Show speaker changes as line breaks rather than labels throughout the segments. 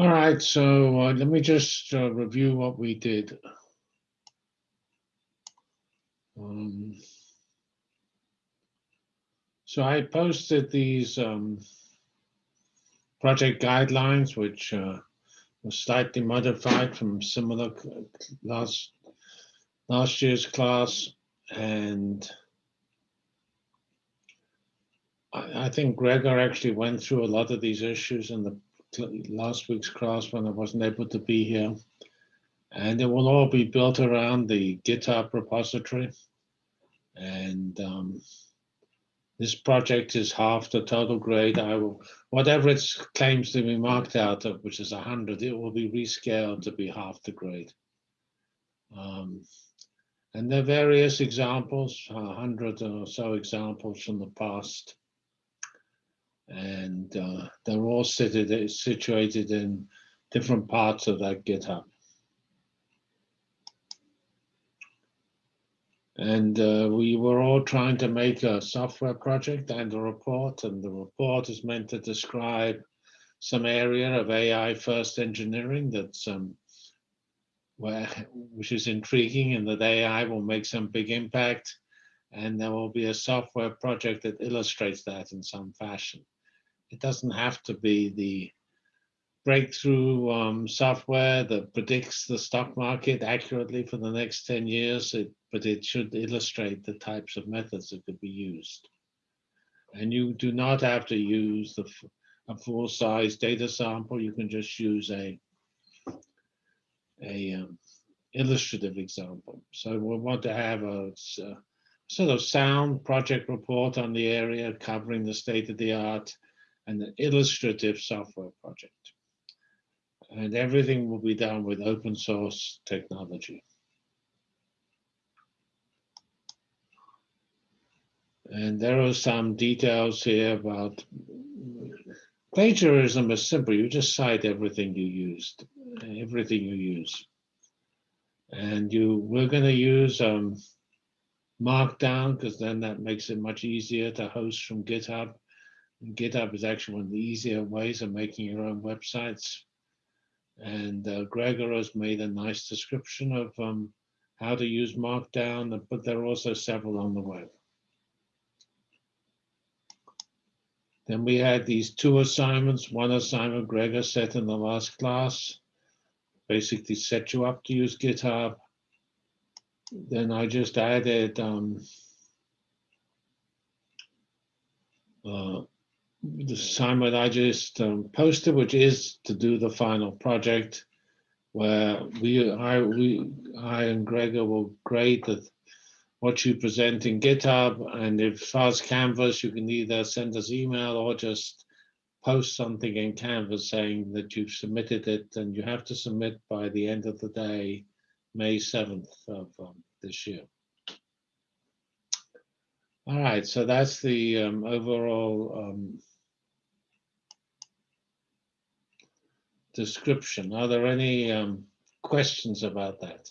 All right, so uh, let me just uh, review what we did. Um, so I posted these um, project guidelines, which uh, were slightly modified from similar last last year's class, and I, I think Gregor actually went through a lot of these issues in the last week's class when I wasn't able to be here. And it will all be built around the GitHub repository. And um, this project is half the total grade. I will, whatever it claims to be marked out of, which is 100, it will be rescaled to be half the grade. Um, and there are various examples, 100 or so examples from the past and uh, they're all situated, situated in different parts of that GitHub. And uh, we were all trying to make a software project and a report, and the report is meant to describe some area of AI first engineering that's um, where, which is intriguing and that AI will make some big impact. And there will be a software project that illustrates that in some fashion. It doesn't have to be the breakthrough um, software that predicts the stock market accurately for the next 10 years, it, but it should illustrate the types of methods that could be used. And you do not have to use the, a full-size data sample. You can just use a, a um, illustrative example. So we want to have a, a sort of sound project report on the area covering the state of the art and an illustrative software project. And everything will be done with open source technology. And there are some details here about plagiarism is simple. You just cite everything you used, everything you use. And you, we're going to use um, Markdown because then that makes it much easier to host from GitHub. GitHub is actually one of the easier ways of making your own websites. And uh, Gregor has made a nice description of um, how to use Markdown, but there are also several on the web. Then we had these two assignments. One assignment Gregor set in the last class, basically set you up to use GitHub. Then I just added um, uh, the assignment I just um, posted, which is to do the final project, where we, I, we, I and Gregor will grade the, what you present in GitHub, and if fast Canvas, you can either send us email or just post something in Canvas saying that you've submitted it, and you have to submit by the end of the day, May 7th of um, this year. All right, so that's the um, overall um, description. Are there any um, questions about that?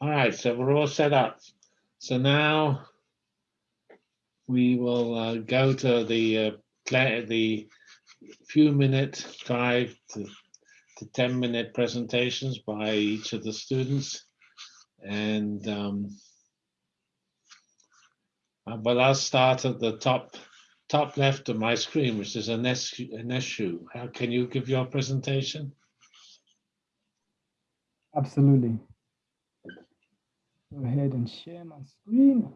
All right, so we're all set up. So now we will uh, go to the uh, the few minute five to, to 10 minute presentations by each of the students. And um, Uh, but I'll start at the top top left of my screen, which is an issue. How can you give your presentation?
Absolutely. Go ahead and share my screen.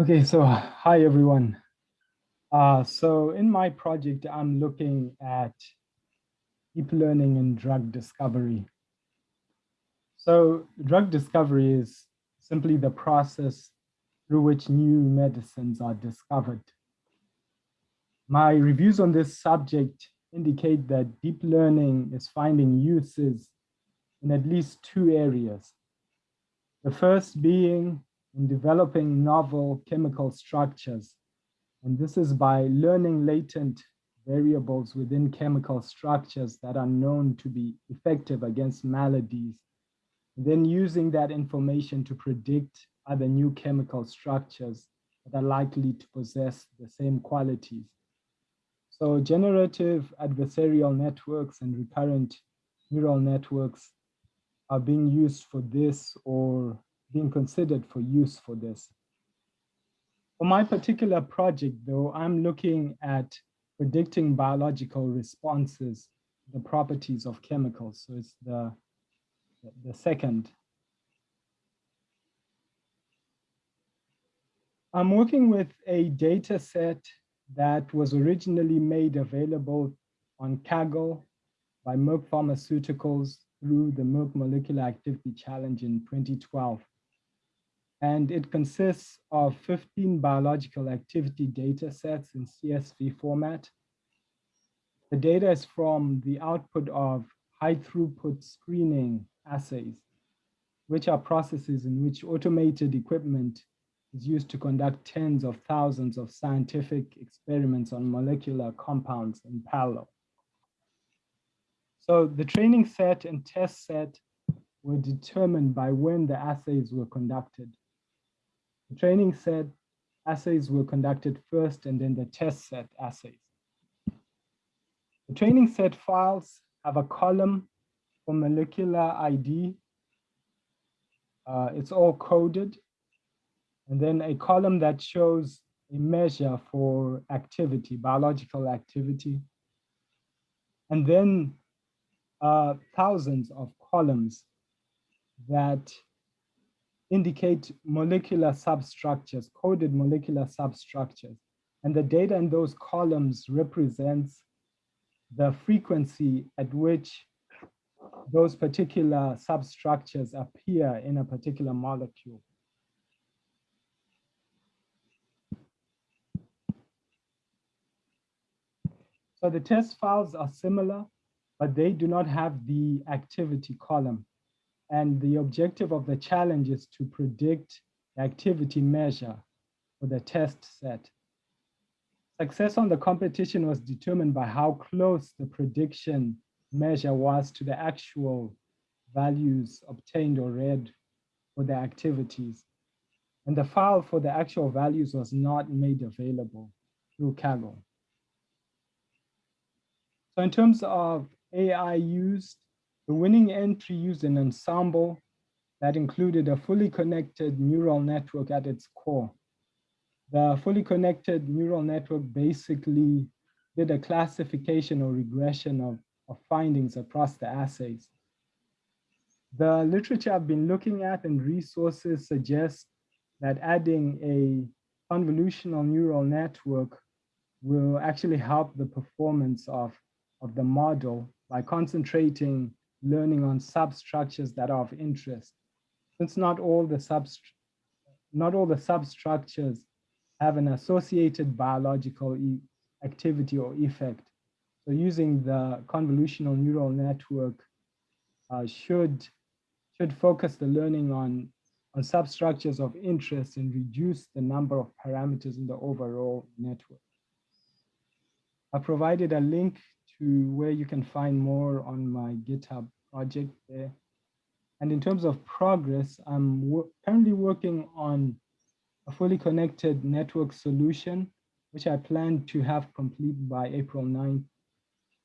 Okay, so hi everyone. Uh, so in my project, I'm looking at deep learning and drug discovery. So drug discovery is simply the process through which new medicines are discovered. My reviews on this subject indicate that deep learning is finding uses in at least two areas. The first being in developing novel chemical structures and this is by learning latent variables within chemical structures that are known to be effective against maladies, then using that information to predict other new chemical structures that are likely to possess the same qualities. So generative adversarial networks and recurrent neural networks are being used for this or being considered for use for this. For my particular project, though, I'm looking at predicting biological responses, the properties of chemicals. So it's the, the second. I'm working with a data set that was originally made available on Kaggle by Merck Pharmaceuticals through the Merck Molecular Activity Challenge in 2012. And it consists of 15 biological activity data sets in CSV format. The data is from the output of high throughput screening assays, which are processes in which automated equipment is used to conduct tens of thousands of scientific experiments on molecular compounds in parallel. So the training set and test set were determined by when the assays were conducted. The training set assays were conducted first and then the test set assays. The training set files have a column for molecular ID. Uh, it's all coded. And then a column that shows a measure for activity, biological activity. And then uh, thousands of columns that indicate molecular substructures, coded molecular substructures. And the data in those columns represents the frequency at which those particular substructures appear in a particular molecule. So the test files are similar, but they do not have the activity column. And the objective of the challenge is to predict the activity measure for the test set. Success on the competition was determined by how close the prediction measure was to the actual values obtained or read for the activities. And the file for the actual values was not made available through Kaggle. So in terms of AI used, the winning entry used an ensemble that included a fully connected neural network at its core. The fully connected neural network basically did a classification or regression of, of findings across the assays. The literature I've been looking at and resources suggest that adding a convolutional neural network will actually help the performance of, of the model by concentrating learning on substructures that are of interest. Since not all the subst not all the substructures have an associated biological e activity or effect. So using the convolutional neural network uh, should, should focus the learning on, on substructures of interest and reduce the number of parameters in the overall network. I provided a link to where you can find more on my GitHub project there. And in terms of progress, I'm currently working on a fully connected network solution, which I plan to have complete by April 9th.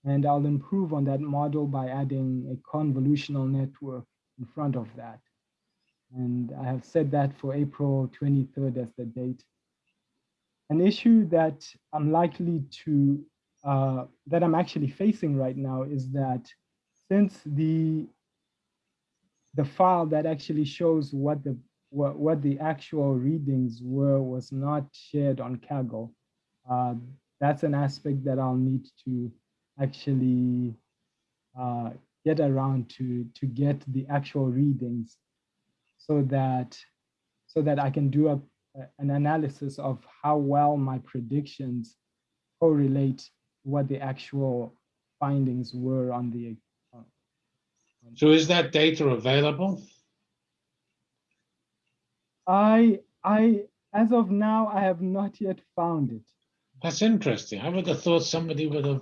And I'll improve on that model by adding a convolutional network in front of that. And I have set that for April 23rd as the date. An issue that I'm likely to uh, that I'm actually facing right now is that since the the file that actually shows what the what, what the actual readings were was not shared on Kaggle, uh, that's an aspect that I'll need to actually uh, get around to to get the actual readings so that so that I can do a, an analysis of how well my predictions correlate what the actual findings were on the. Uh,
so is that data available?
I, I, as of now, I have not yet found it,
That's interesting. I would have thought somebody would have,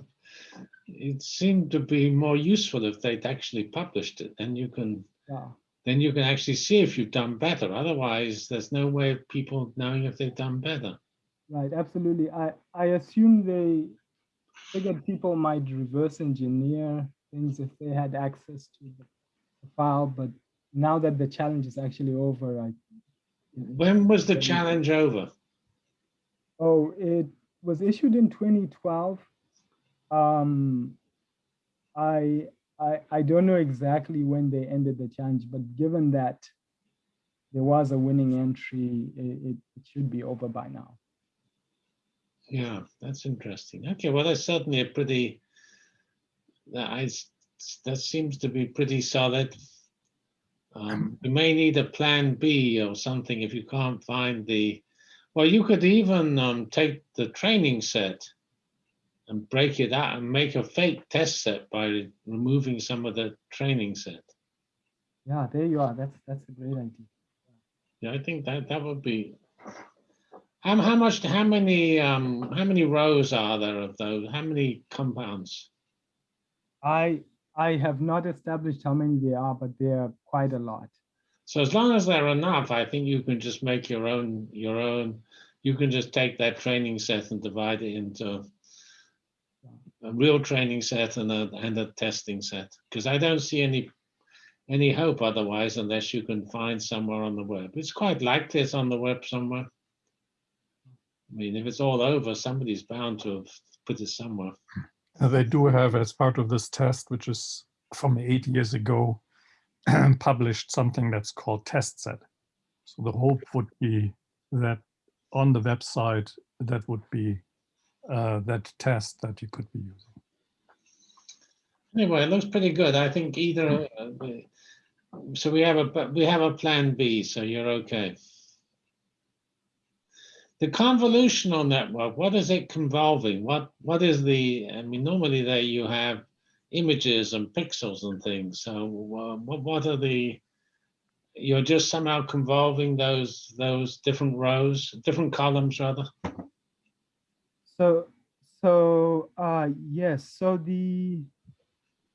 it seemed to be more useful if they'd actually published it. and you can,
Yeah.
then you can actually see if you've done better. Otherwise, there's no way of people knowing if they've done better.
Right, absolutely. I, I assume they figured people might reverse engineer things if they had access to the file, but now that the challenge is actually over, I,
When was the challenge over?
oh, it was issued in 2012. Um, I, I, I don't know exactly when they ended the challenge, but given that there was a winning entry, it, it should be over by now.
Yeah, that's interesting. Okay, well, that's certainly a pretty, that I, s- that seems to be pretty solid. Um, we may need a plan B or something if you can't find the, well, you could even um, take the training set and break it out and make a fake test set by removing some of the training set.
Yeah, there you are. That's, that's a great idea.
Yeah, I think that that would be. How, how much, how many, um, how many rows are there of those? How many compounds?
I, I have not established how many there are, but there are quite a lot.
So as long as there are enough, I think you can just make your own, your own, you can just take that training set and divide it into a real training set and a, and a testing set. Because I don't see any, any hope otherwise unless you can find somewhere on the web. It's quite likely it's on the web somewhere. I mean, if it's all over, somebody's bound to have put it somewhere.
They do have, as part of this test, which is from eight years ago, published something that's called test set. So the hope would be that on the website, that would be uh, that test that you could be using.
Anyway, it looks pretty good. I think either, uh, so we have a, but we have a plan B, so you're okay. The convolutional network, what is it convolving? What, what is the, I mean, normally there you have images and pixels and things. So uh, what, what are the, you're just somehow convolving those, those different rows, different columns rather?
So, so, uh, yes, so the,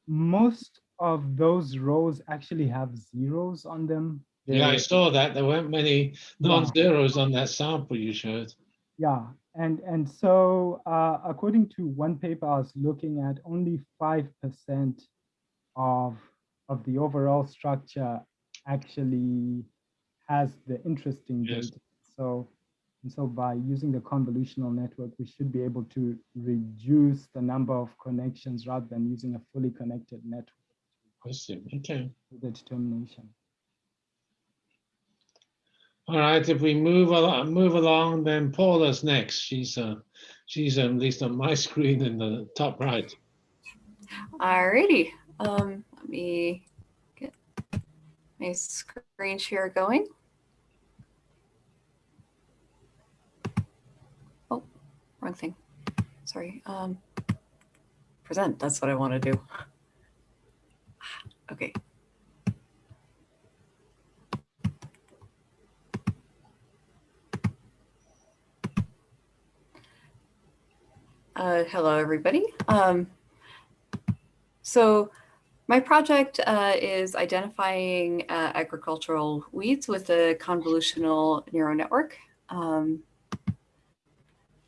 most of those rows actually have zeros on them.
Yeah, I saw that. There weren't many non-zeros on that sample you showed.
Yeah, and, and so, uh, according to one paper I was looking at, only five percent of, of the overall structure actually has the interesting
Yes.
data. So, and so by using the convolutional network, we should be able to reduce the number of connections rather than using a fully connected network
I see, okay.
the determination.
All right, if we move along, move along, then Paula's next. She's uh, she's at least on my screen in the top right.
Alrighty, um, let me get my screen share going. Oh, wrong thing. Sorry. Um, present, that's what I want to do. Okay. Uh, hello, everybody. Um, so my project uh, is identifying uh, agricultural weeds with a convolutional neural network. Um,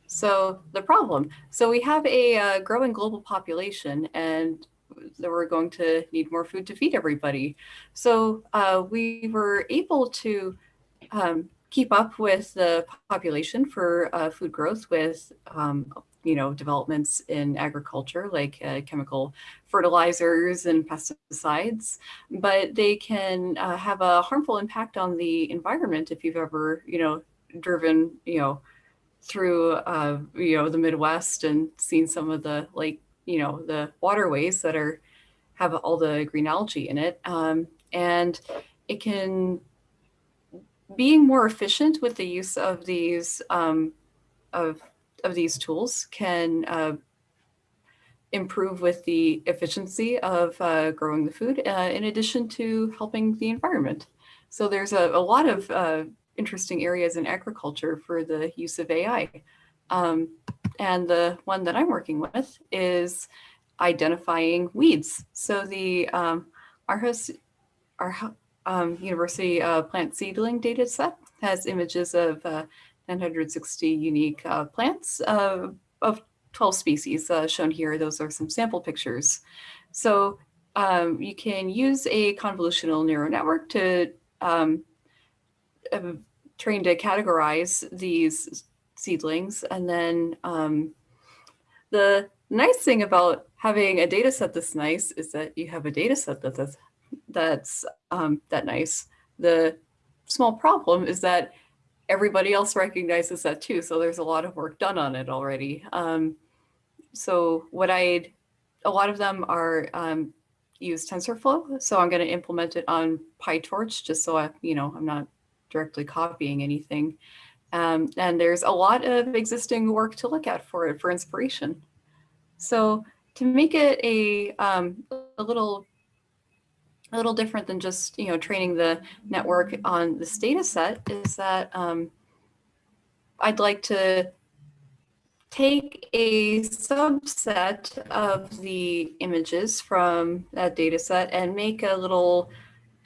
so the problem, so we have a uh, growing global population and that we're going to need more food to feed everybody. So uh, we were able to um, keep up with the population for uh, food growth with um, you know, developments in agriculture like uh, chemical fertilizers and pesticides, but they can uh, have a harmful impact on the environment if you've ever, you know, driven, you know, through, uh, you know, the Midwest and seen some of the like, you know, the waterways that are have all the green algae in it. Um, and it can, being more efficient with the use of these, um, of of these tools can uh, improve with the efficiency of uh, growing the food uh, in addition to helping the environment. So there's a, a lot of uh, interesting areas in agriculture for the use of AI. Um, and the one that I'm working with is identifying weeds. So the um, Aarhus, our um, University uh, plant seedling data set has images of uh, 960 unique uh, plants uh, of 12 species uh, shown here. Those are some sample pictures. So um, you can use a convolutional neural network to um, uh, train to categorize these seedlings. And then um, the nice thing about having a data set this nice is that you have a data set that that's, that's um, that nice. The small problem is that everybody else recognizes that too. So there's a lot of work done on it already. Um, so what I, a lot of them are um, use TensorFlow. So I'm going to implement it on PyTorch just so I, you know, I'm not directly copying anything. Um, and there's a lot of existing work to look at for it for inspiration. So to make it a, um, a little a little different than just you know training the network on this data set is that um, I'd like to take a subset of the images from that data set and make a little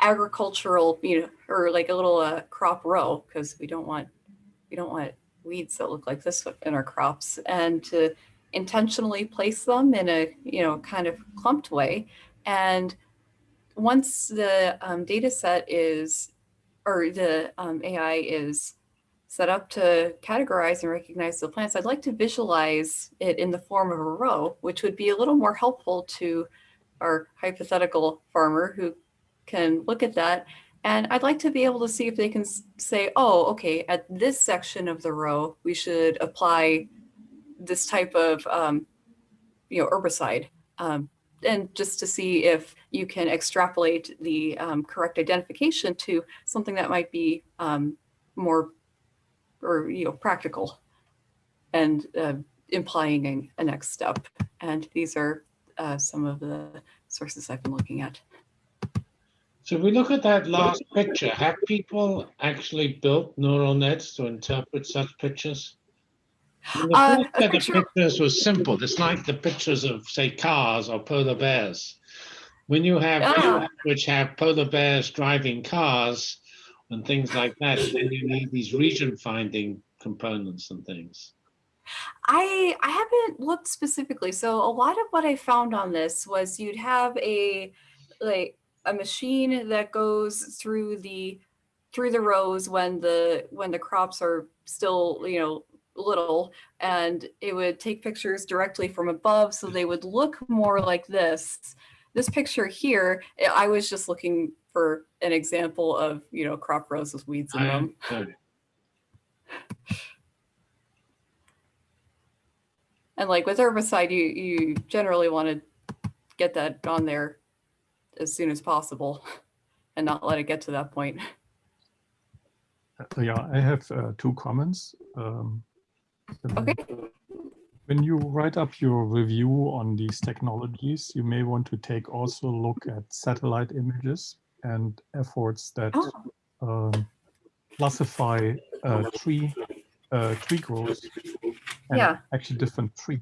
agricultural, you know, or like a little uh, crop row because we don't want we don't want weeds that look like this in our crops and to intentionally place them in a you know kind of clumped way. And once the um, data set is or the um, AI is set up to categorize and recognize the plants, I'd like to visualize it in the form of a row, which would be a little more helpful to our hypothetical farmer who can look at that. And I'd like to be able to see if they can say, oh, okay, at this section of the row, we should apply this type of, um, you know, herbicide. Um, and just to see if you can extrapolate the um, correct identification to something that might be um, more or you know practical and uh, implying a, a, next step. And these are uh, some of the sources I've been looking at.
So if we look at that last picture, have people actually built neural nets to interpret such pictures? the uh, set picture... of pictures was simple. It's like the pictures of, say, cars or polar bears. When you have ah. which have polar bears driving cars, and things like that, then you need these region finding components and things.
I I haven't looked specifically. So a lot of what I found on this was you'd have a like a machine that goes through the through the rows when the when the crops are still, you know, little and it would take pictures directly from above so they would look more like this. This picture here, I was just looking for an example of, you know, crop rows with weeds in them. And like with herbicide, you, you generally want to get that on there as soon as possible and not let it get to that point.
Uh, yeah, I have uh, two comments. Um,
okay.
When you write up your review on these technologies, you may want to take also a look at satellite images and efforts that oh. um, classify uh, tree uh, tree growth and
yeah.
actually different trees.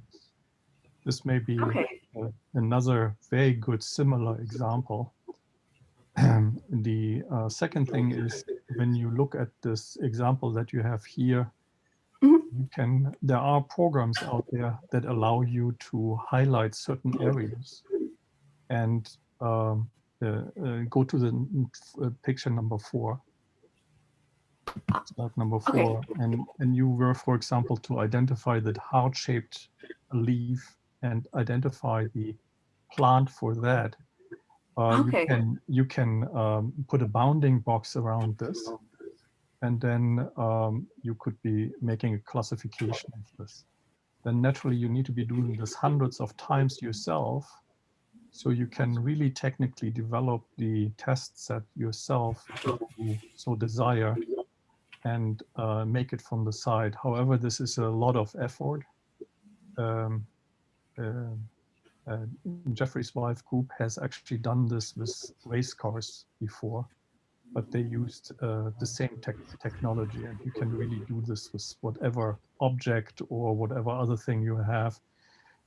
This may be
okay.
uh, another very good similar example. The uh, second thing is when you look at this example that you have here. You can there are programs out there that allow you to highlight certain areas and um, uh, uh, go to the uh, picture number four. Slide number four, okay. and and you were, for example, to identify that heart-shaped leaf and identify the plant for that. Uh,
okay.
You can you can um, put a bounding box around this, and then um, you could be making a classification of this. Then naturally, you need to be doing this hundreds of times yourself so you can really technically develop the test set yourself you so desire and uh, make it from the side. However, this is a lot of effort. Um, uh, uh, Jeffrey's wife group has actually done this with race cars before. But they used uh, the same tech technology and you can really do this with whatever object or whatever other thing you have.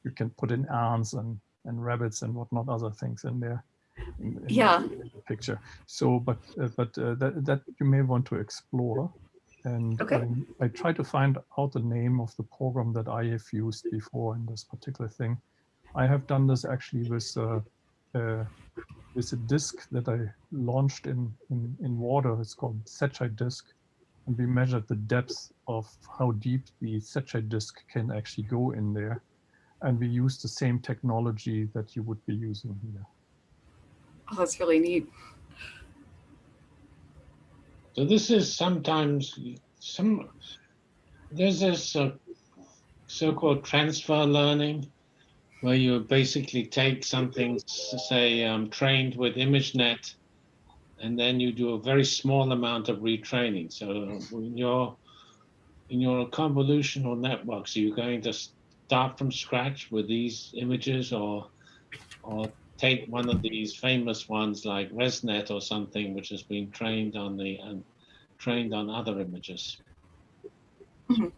You can put in ants and, and rabbits and whatnot other things in there. In, in
Yeah.
the picture. So, but uh, but uh, that that you may want to explore. And
Okay.
um, I try to find out the name of the program that I have used before in this particular thing. I have done this actually with uh, uh, with a disk that I launched in, in, in water. It's called Secchi disk. And we measured the depth of how deep the Secchi disk can actually go in there. And we used the same technology that you would be using here.
Oh, that's really neat.
So this is sometimes some, there's this uh, so-called transfer learning where you basically take something, say, um, trained with ImageNet, and then you do a very small amount of retraining. So in your, in your convolutional networks, are you going to start from scratch with these images or, or take one of these famous ones like ResNet or something, which has been trained on the and trained on other images.
Mhm.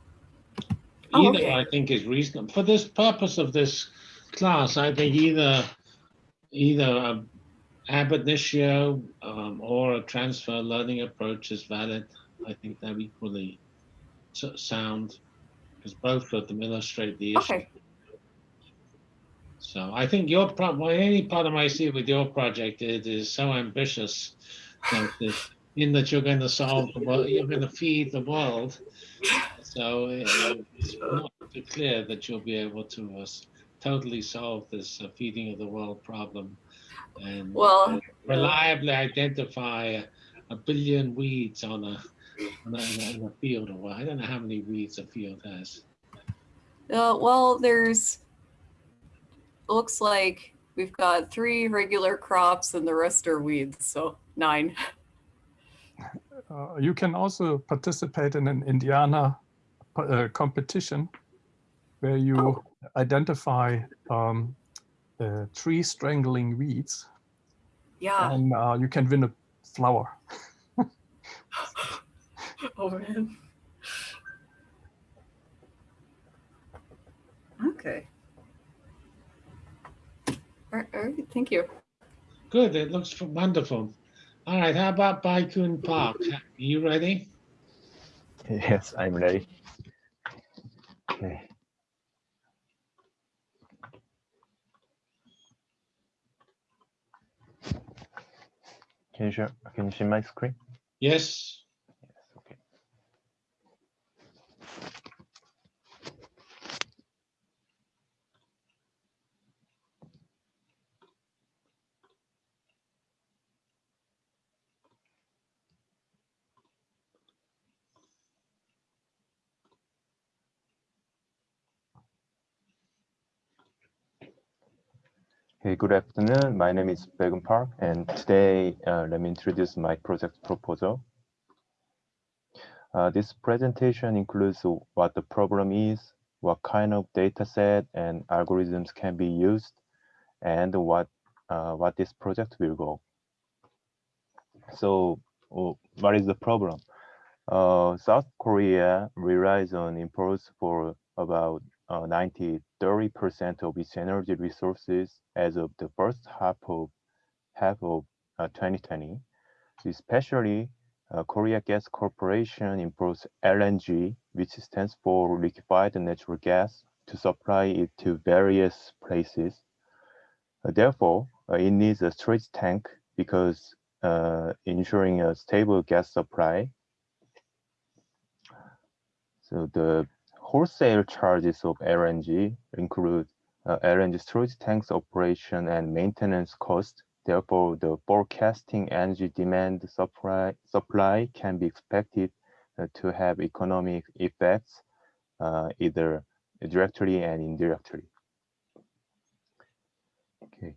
Oh,
Either
okay.
I think is reasonable for this purpose of this class. I think either either a ab initio um, or a transfer learning approach is valid. I think they're equally sound because both of them illustrate the issue.
Okay.
So I think your pro- well, any part of my see with your project it is so ambitious that in that you're going to solve the world, you're going to feed the world. So uh, it's not clear that you'll be able to uh, s- totally solve this uh, feeding of the world problem and
Well,
uh, reliably identify a, a billion weeds on a, on a, in a- field or what. I don't know how many weeds a field has.
Uh, well, there's looks like we've got three regular crops and the rest are weeds, so nine.
Uh, you can also participate in an Indiana uh, competition where you identify um, uh, tree strangling weeds
Yeah.
and uh, you can win a flower.
Oh man. Okay. All right, all right, thank you.
Good, it looks wonderful. All right, how about Baikun Park? Are you ready?
Yes, I'm ready. Okay. Can you share, can you see my screen?
Yes,
Okay, good afternoon. My name is Begun Park, and today uh, let me introduce my project proposal. Uh, this presentation includes what the problem is, what kind of data set and algorithms can be used, and what uh, what this project will go. So, what is the problem? Uh, South Korea relies on imports for about uh, 90 30% of its energy resources as of the first half of half of uh, 2020. Especially, uh, Korea Gas Corporation imports LNG, which stands for liquefied natural gas, to supply it to various places. Uh, therefore, uh, it needs a storage tank because uh, ensuring a stable gas supply. So the wholesale charges of LNG include uh, LNG storage tanks operation and maintenance cost. Therefore, the forecasting energy demand supply supply can be expected uh, to have economic effects uh, either directly and indirectly. Okay.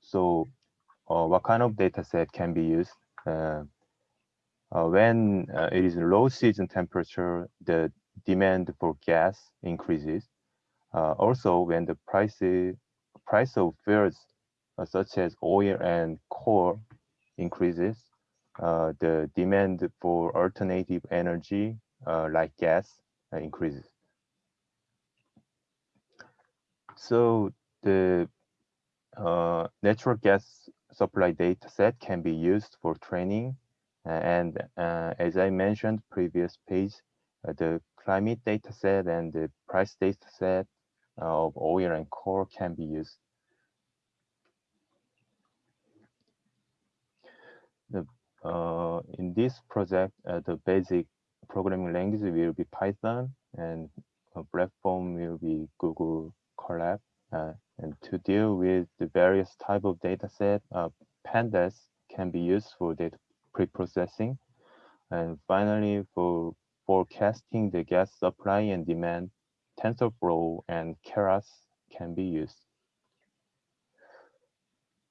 So, uh, what kind of data set can be used? Uh, when uh, it is low season temperature, the demand for gas increases. Uh, also, when the price price of fuels such as oil and coal increases, uh, the demand for alternative energy uh, like gas uh, increases. So the natural gas supply data set can be used for training. And as I mentioned previous page, the climate data set and the price data set of oil and coal can be used. The, uh, in this project, uh, the basic programming language will be Python and platform will be Google Colab. Uh, and to deal with the various type of data set, uh, pandas can be used for data pre-processing. And finally, for forecasting the gas supply and demand, TensorFlow and Keras can be used.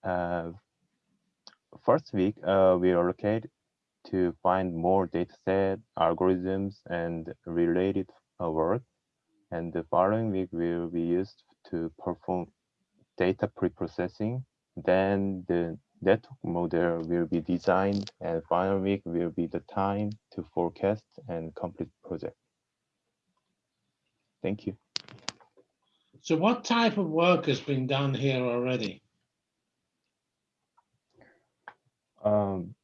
Uh, first week, uh, we allocate to find more dataset, algorithms, and related uh, work. And the following week will be used to perform data pre-processing. Then the network model will be designed and final week will be the time to forecast and complete project. Thank you.
So what type of work has been done here already?
Um,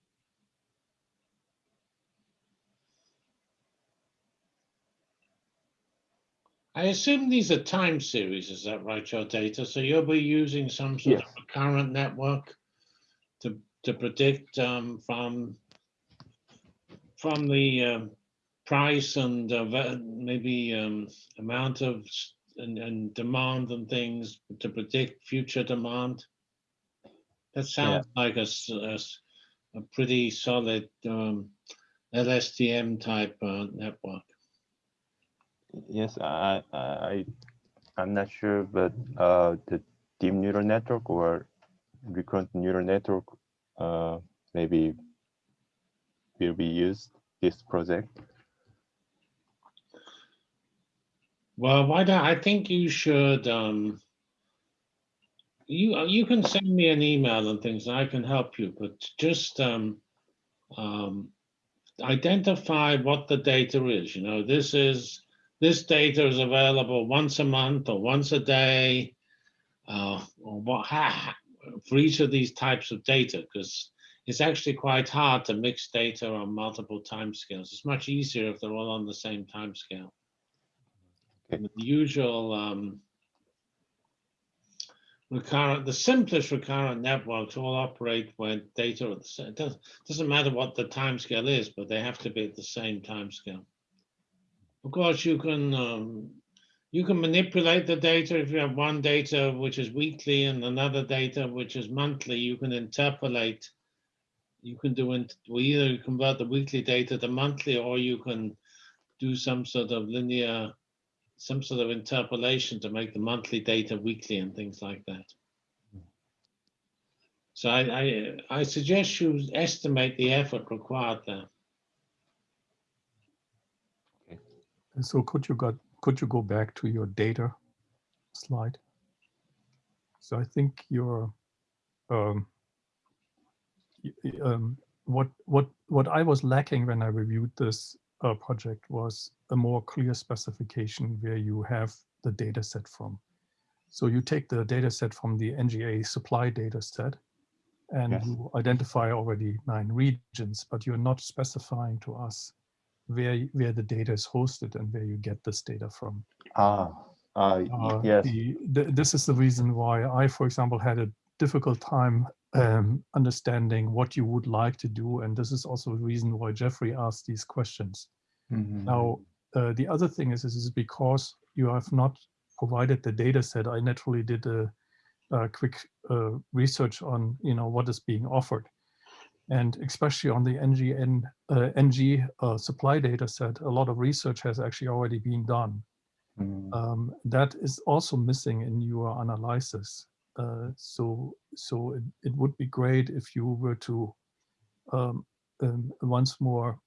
I assume these are time series, is that right, your data? So you'll be using some sort
Yes.
of current network to, to predict um, from, from the um, price and uh, maybe um, amount of and, and demand and things to predict future demand? That sounds like a pretty solid um, LSTM type uh, network.
yes, I, I, I- I'm not sure, but uh, the deep neural network or recurrent neural network uh, maybe will be used this project.
Well, why don't, I think you should, um, you, uh, you can send me an email and things, and I can help you, but just, um, um, identify what the data is, you know, this is, this data is available once a month or once a day, uh, or what, ha, for each of these types of data, because it's actually quite hard to mix data on multiple timescales. It's much easier if they're all on the same timescale.
Okay.
The usual um, recurrent, the simplest recurrent networks all operate when data are the same. It doesn't, doesn't matter what the timescale is, but they have to be at the same timescale. Of course, you can um, you can manipulate the data if you have one data which is weekly and another data which is monthly. You can interpolate. You can do it. Well, either convert the weekly data to monthly, or you can do some sort of linear some sort of interpolation to make the monthly data weekly and things like that. So I, I, I suggest you estimate the effort required there.
So could you got could you go back to your data slide? So I think your um, um, what what what I was lacking when I reviewed this uh, project was a more clear specification where you have the data set from. So you take the data set from the NGA supply data set and
Yes.
you identify already nine regions, but you're not specifying to us where, where the data is hosted and where you get this data from.
Ah, uh,
Uh,
yes.
the, th- this is the reason why I, for example, had a difficult time um, understanding what you would like to do. And this is also the reason why Jeffrey asked these questions.
Mhm.
Now, uh, the other thing is, is, is because you have not provided the data set, I naturally did a, a quick uh, research on, you know, what is being offered. And especially on the NGN, uh, NG uh, supply data set, a lot of research has actually already been done.
Mm,
Um, that is also missing in your analysis. Uh, so so it, it would be great if you were to um, um, once more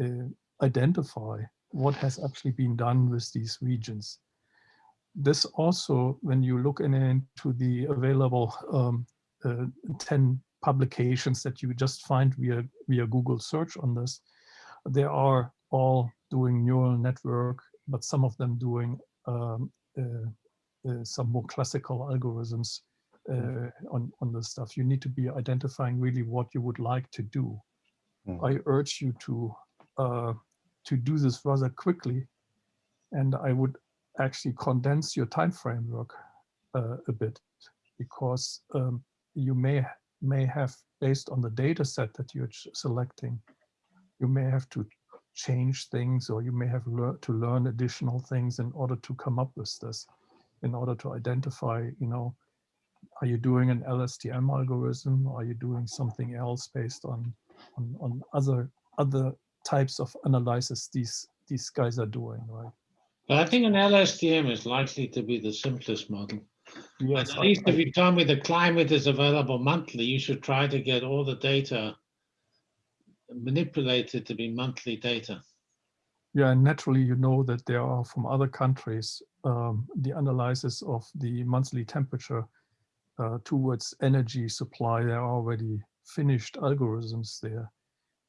uh, identify what has actually been done with these regions. This also, when you look in, into the available um, uh, 10 publications that you just find via, via Google search on this. They are all doing neural network, but some of them doing um, uh, uh, some more classical algorithms uh, on, on this stuff. You need to be identifying really what you would like to do.
Mm.
I urge you to uh, to do this rather quickly, and I would actually condense your time framework uh, a bit because um, you may may have based on the data set that you're selecting, you may have to change things or you may have to learn additional things in order to come up with this, in order to identify, you know, are you doing an LSTM algorithm? Are you doing something else based on on, on other other types of analysis these these guys are doing, right?
But I think an LSTM is likely to be the simplest model. And
Yes,
At least if you tell me the climate is available monthly, you should try to get all the data manipulated to be monthly data.
Yeah, and naturally, you know that there are from other countries um, the analysis of the monthly temperature uh, towards energy supply. There are already finished algorithms there,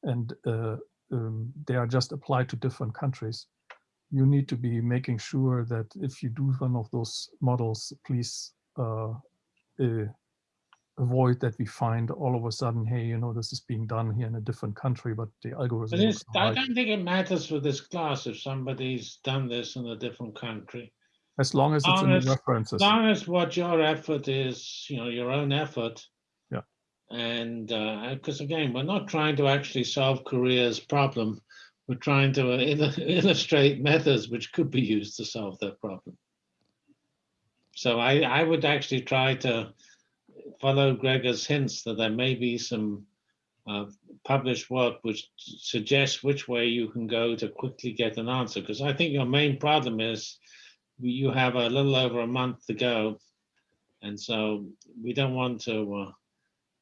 and uh, um, they are just applied to different countries. You need to be making sure that if you do one of those models, please uh, uh, avoid that we find all of a sudden, hey, you know, this is being done here in a different country, but the algorithm.
But I don't think it matters for this class if somebody's done this in a different country.
As long as it's in the references.
As long as what your effort is, you know, your own effort.
Yeah.
And, uh, because again, we're not trying to actually solve Korea's problem. We're trying to uh, illustrate methods which could be used to solve their problem. So I, I would actually try to follow Gregor's hints that there may be some uh, published work which suggests which way you can go to quickly get an answer. Because I think your main problem is you have a little over a month to go. And so we don't want to, uh,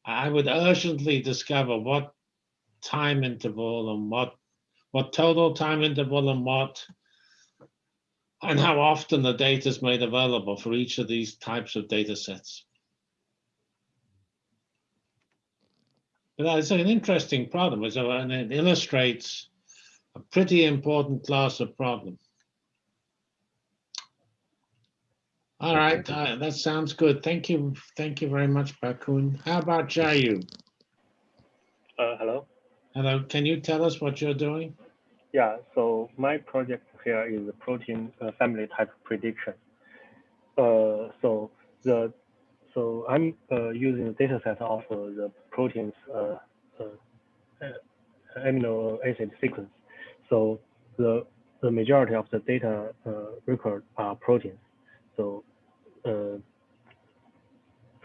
I would urgently discover what time interval and what, what total time interval and what, and how often the data is made available for each of these types of data sets. But it's an interesting problem, so- and it illustrates a pretty important class of problem. All right, uh, that sounds good. Thank you. Thank you very much, Bakun. How about Jayu?
Uh, hello.
Hello, can you tell us what you're doing?
Yeah. So my project here is protein uh, family type prediction. Uh, so the so I'm uh, using the data set of uh, the proteins uh, uh, uh, amino acid sequence. So the the majority of the data uh, record are proteins. So uh,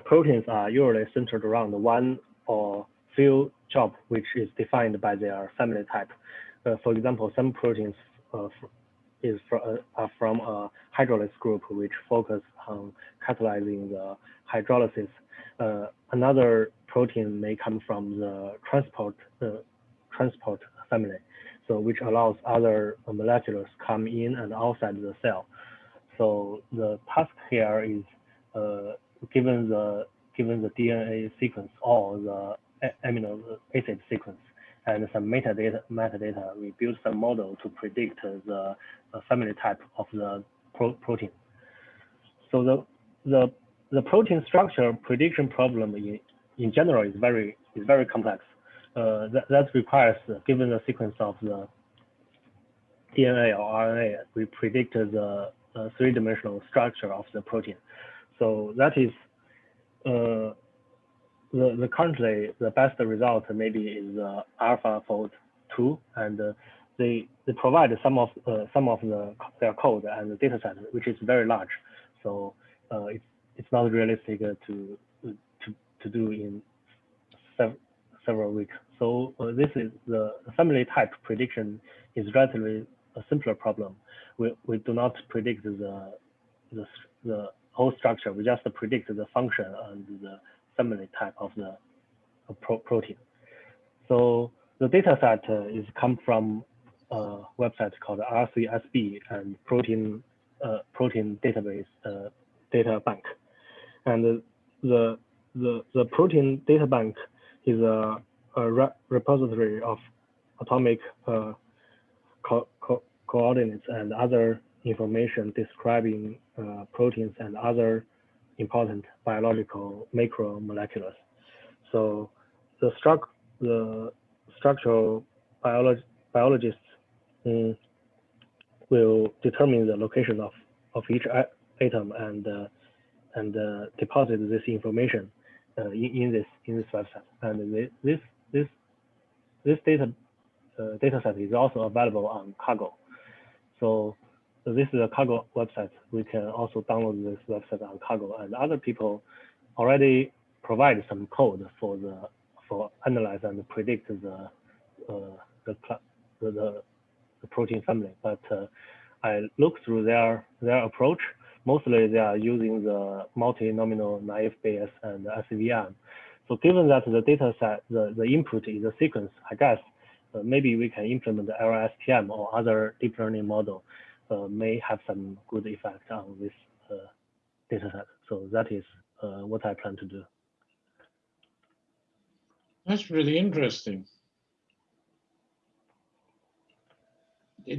proteins are usually centered around one or few job which is defined by their family type. Uh, for example, some proteins uh, is fr- uh, are from a hydrolysis group which focus on catalyzing the hydrolysis. Another protein may come from the transport transport family, so which allows other molecules come in and outside the cell. So the task here is uh, given the given the DNA sequence or the amino acid sequence and some metadata metadata, we build some model to predict the family type of the pro protein. So the the the protein structure prediction problem in, in general is very is very complex. Uh, that, that requires, given the sequence of the DNA or RNA, we predict the uh, three-dimensional structure of the protein. So that is uh, the, the currently the best result maybe is uh, AlphaFold 2, and uh, they they provide some of uh, some of the their code and the data set, which is very large. So uh, it's it's not realistic to to to do in sev several weeks. So uh, this is the family type prediction is relatively a simpler problem. We we do not predict the the the whole structure. We just predict the function and the family type of the uh, pro protein. So the data set uh, is come from a website called RCSB and protein uh, protein database uh, data bank. And the the, the protein data bank is a, a re repository of atomic uh, co co coordinates and other information describing uh, proteins and other important biological macromolecules. So the, struct the structural biolog biologists um, will determine the location of, of each atom and uh, and uh, deposit this information uh, in, in this in this website. And this this this data uh, data set is also available on Kaggle. So, so this is a Kaggle website. We can also download this website on Kaggle, and other people already provide some code for the for analyze and predict the uh, the, the, the protein family. But uh, I look through their their approach. Mostly, they are using the multinomial naive Bayes and SVM. So, given that the data set, the, the input is a sequence, I guess uh, maybe we can implement the LSTM or other deep learning model may have some good effect on this uh, data set. So that is uh, what I plan to do.
That's really interesting.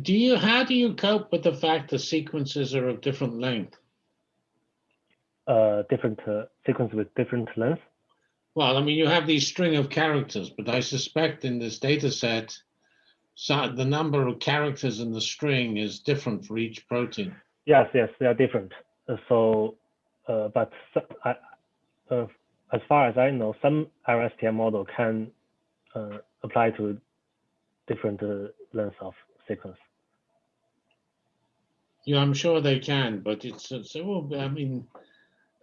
Do you, how do you cope with the fact the sequences are of different length?
Uh, different uh, sequence with different length?
Well, I mean, you have these string of characters, but I suspect in this data set, so the number of characters in the string is different for each protein.
Yes, yes, they are different. So, uh, but I, uh, as far as I know, some LSTM model can uh, apply to different uh, lengths of sequence.
Yeah, I'm sure they can, but it's, it's I mean,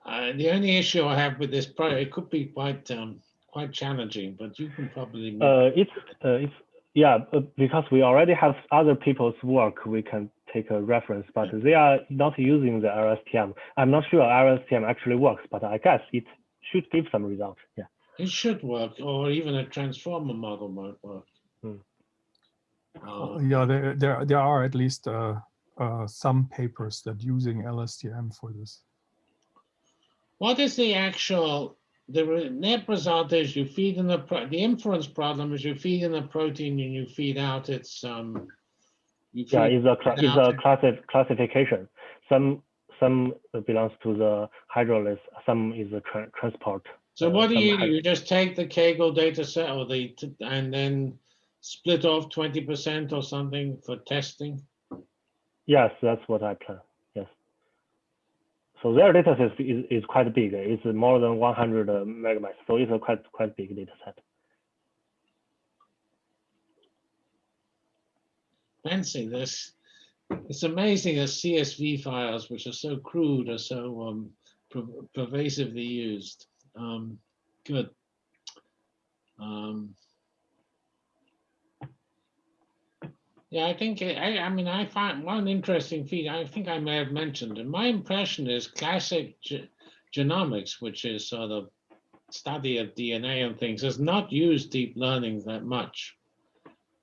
uh, the only issue I have with this project, it could be quite um, quite challenging, but you can probably.
Uh, it's uh, it's yeah, uh, because we already have other people's work, we can take a reference, but they are not using the LSTM. I'm not sure LSTM actually works, but I guess it should give some result. Yeah.
It should work, or even a transformer model might work.
Hmm.
Uh, yeah, there, there there are at least uh, uh, some papers that using LSTM for this.
What is the actual the net result is you feed in the the inference problem is you feed in the protein and you feed out its um.
yeah, it's a it's a classi classification. Some some belongs to the hydrolysis, some is a tra transport.
So what do you do? You just take the Kaggle data set or the and then split off 20% or something for testing?
Yes, that's what I plan. So their data set is, is quite big. It's more than 100 megabytes. So it's a quite quite big data set.
Fancy this. It's amazing that CSV files, which are so crude, are so um, per pervasively used. Um, good. Um, yeah, I think, I, I mean, I find one interesting feat, I think I may have mentioned, and my impression is classic ge genomics, which is sort of study of DNA and things, has not used deep learning that much.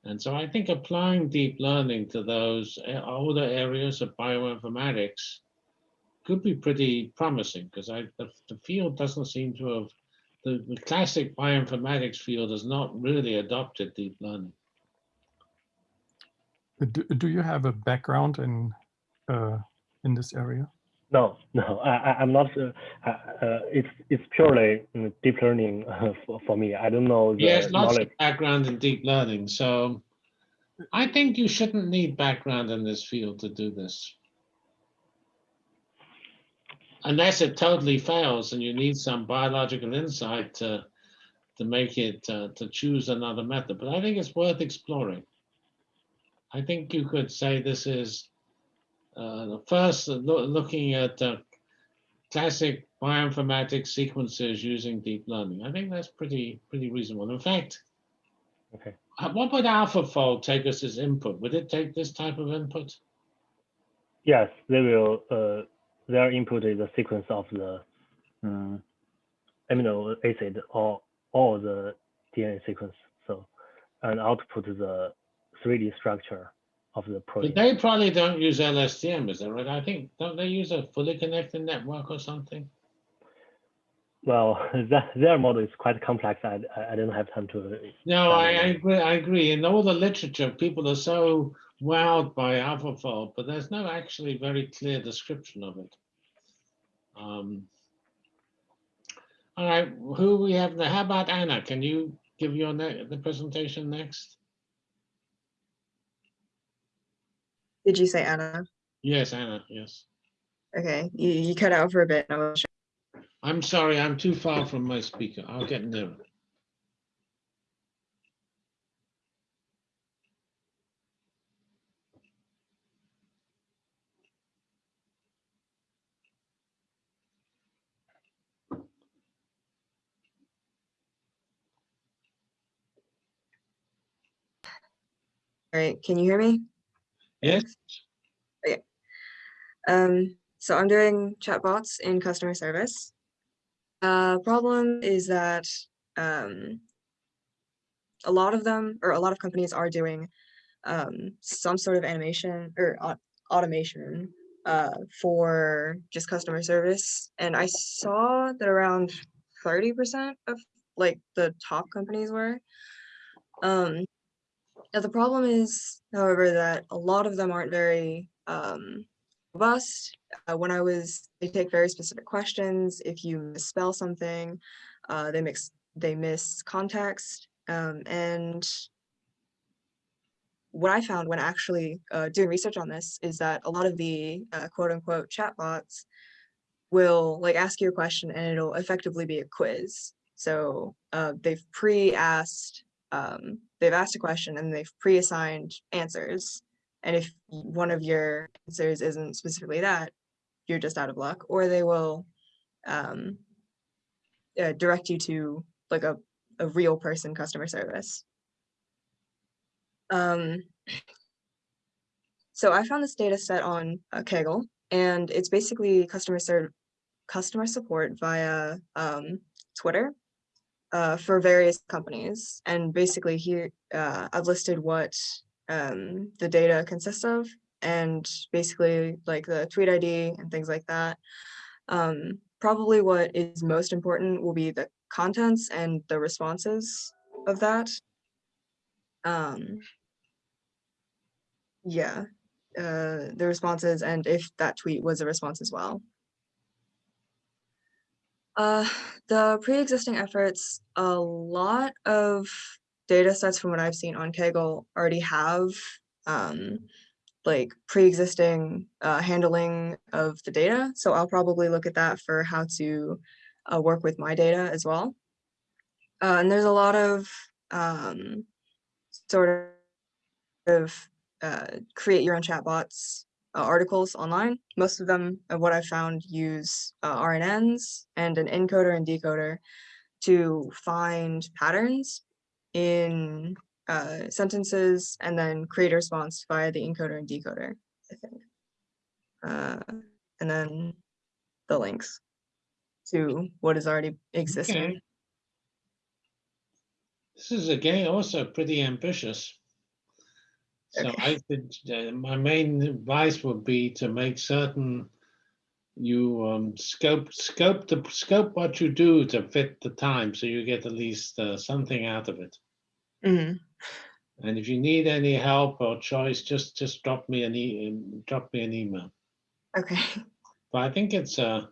And so I think applying deep learning to those eh, older areas of bioinformatics could be pretty promising because the, the, field doesn't seem to have the, the classic bioinformatics field has not really adopted deep learning.
Do, do you have a background in uh, in this area?
No, no, I, I'm not. Uh, uh, it's it's purely deep learning for, for me. I don't know.
The yes, lots knowledge. of background in deep learning. So I think you shouldn't need background in this field to do this. Unless it totally fails and you need some biological insight to, to make it, uh, to choose another method. But I think it's worth exploring. I think you could say this is uh, first lo looking at uh, classic bioinformatics sequences using deep learning. I think that's pretty pretty reasonable. In fact,
okay.
Uh, what would AlphaFold take us as input? Would it take this type of input?
Yes, they will. Uh, their input is a sequence of the um, amino acid or all the DNA sequence. So, and output is the 3D structure of the protein.
But they probably don't use LSTM, is that right? I think don't they use a fully connected network or something?
well, that, their model is quite complex. I, I didn't have time to.
No, I, I agree. I agree. In all the literature, people are so wowed by AlphaFold, but there's no actually very clear description of it. Um, all right, who we have now? How about Anna? Can you give your the presentation next?
Did you say Anna?
Yes, Anna. Yes.
Okay, you, you cut out for a bit. I wasn't sure.
I'm sorry. I'm too far from my speaker. I'll get nearer.
All right, can you hear me?
Yes.
Um, so I'm doing chatbots in customer service. Uh, problem is that um, a lot of them or a lot of companies are doing um, some sort of animation or au- automation uh, for just customer service. And I saw that around 30% of like the top companies were. Um, now the problem is, however, that a lot of them aren't very um, robust. Uh, when I was, they take very specific questions. If you misspell something, uh, they mix, they miss context. Um, and what I found when actually uh, doing research on this is that a lot of the uh, quote unquote chatbots will like ask you a question and it'll effectively be a quiz. So uh, they've pre-asked, um, they've asked a question and they've pre-assigned answers. And if one of your answers isn't specifically that, you're just out of luck, or they will um, uh, direct you to like a, a real person customer service. Um, so I found this data set on uh, Kaggle, and it's basically customer serv customer support via um, Twitter uh, for various companies. And basically here, uh, I've listed what um, the data consists of and basically like the tweet ID and things like that. Um, probably what is most important will be the contents and the responses of that. Um, yeah, uh, the responses and if that tweet was a response as well. Uh, the pre-existing efforts, a lot of data sets from what I've seen on Kaggle already have um, like pre-existing uh, handling of the data. So I'll probably look at that for how to uh, work with my data as well. Uh, and there's a lot of um, sort of uh, create your own chatbots uh, articles online. Most of them, of what I found, use uh, RNNs and an encoder and decoder to find patterns in uh, sentences and then create a response via the encoder and decoder, I think. Uh, and then the links to what is already existing.
Okay. This is again also pretty ambitious. So
Okay.
I think uh, my main advice would be to make certain you um, scope scope the scope what you do to fit the time, so you get at least uh, something out of it.
Mhm.
And if you need any help or choice, just just drop me an e um, drop me an email.
Okay.
But I think it's uh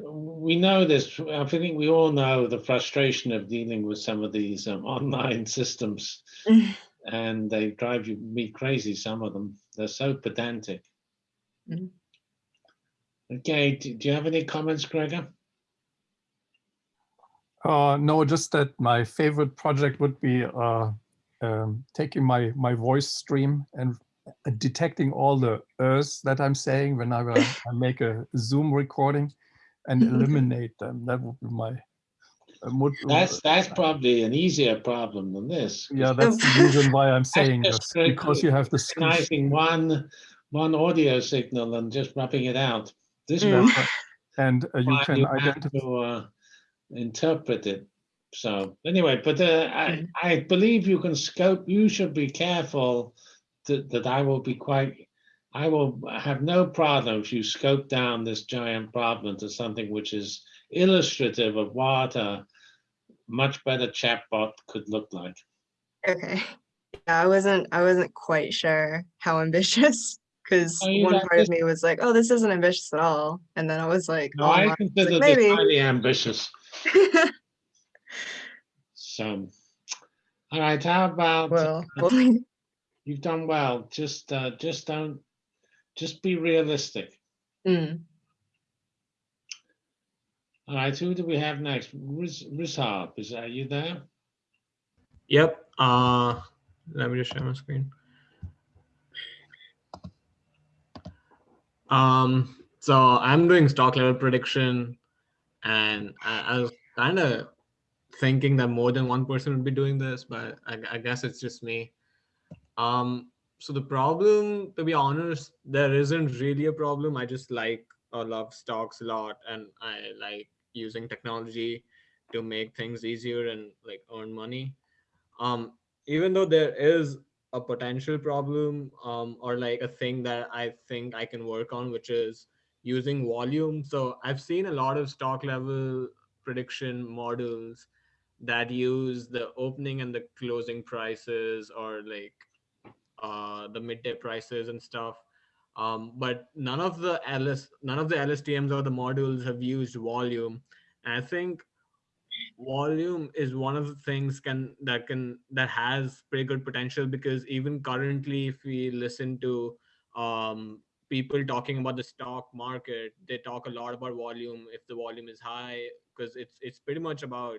we know this. I think we all know the frustration of dealing with some of these um, online systems,
Mhm.
And they drive you me crazy. Some of them they're so pedantic.
Mhm.
Okay, do, do you have any comments, Gregor?
Uh, no, just that my favorite project would be uh, um, taking my my voice stream and uh, detecting all the ers that I'm saying whenever I make a Zoom recording and eliminate them. That would be my. Uh, would,
That's that's probably an easier problem than this.
yeah, that's the reason why I'm saying
just
this because you have the screen.
recognizing one one audio signal and just rubbing it out. This
Mm.
one
and uh, you can
you
identify.
to uh, interpret it. So anyway, but uh, I,
Mhm.
I believe you can scope. You should be careful that, that I will be quite I will have no problem if you scope down this giant problem to something which is illustrative of what a much better chatbot could look like.
Okay. Yeah, I wasn't I wasn't quite sure how ambitious because
Oh,
one part of me was like, oh, this isn't ambitious at all. And then I was like,
No,
oh,
I consider this
maybe.
highly ambitious. So, all right, how about,
well, well,
you've done well, just, uh, just don't, just be realistic.
mm,
All right, who do we have next? Riz, Rizhab, is that you there?
Yep. Uh, let me just share my screen. Um, so I'm doing stock level prediction, and I, I was kind of thinking that more than one person would be doing this, but I, I guess it's just me. Um, so the problem, to be honest, there isn't really a problem. I just like or love stocks a lot, and I like using technology to make things easier and like earn money. Um even though there is a potential problem um or like a thing that i think i can work on which is using volume. So i've seen a lot of stock level prediction models that use the opening and the closing prices or like uh the midday prices and stuff um but none of the ls none of the lstms or the models have used volume. And i think volume is one of the things can that can that has pretty good potential because even currently if we listen to um people talking about the stock market they talk a lot about volume if the volume is high because it's it's pretty much about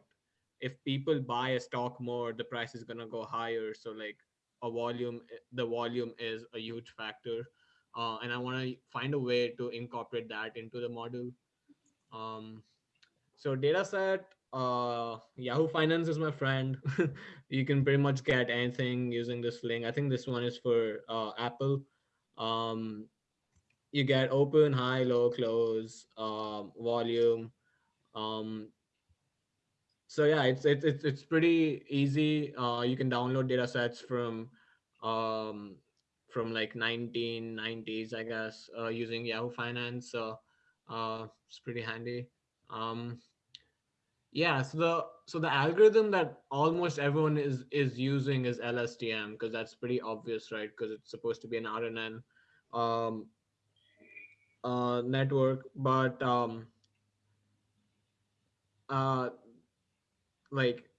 if people buy a stock more the price is going to go higher. So like a volume the volume is a huge factor uh, and i want to find a way to incorporate that into the model. Um so dataset uh yahoo finance is my friend. You can pretty much get anything using this link. I think this one is for uh apple. Um you get open high low close um volume. Um so yeah it's it's it's, pretty easy. Uh you can download data sets from um from like 1990s i guess uh using yahoo finance so uh it's pretty handy um yeah, so the so the algorithm that almost everyone is is using is LSTM because that's pretty obvious, right? Because it's supposed to be an RNN um, uh, network, but um, uh, like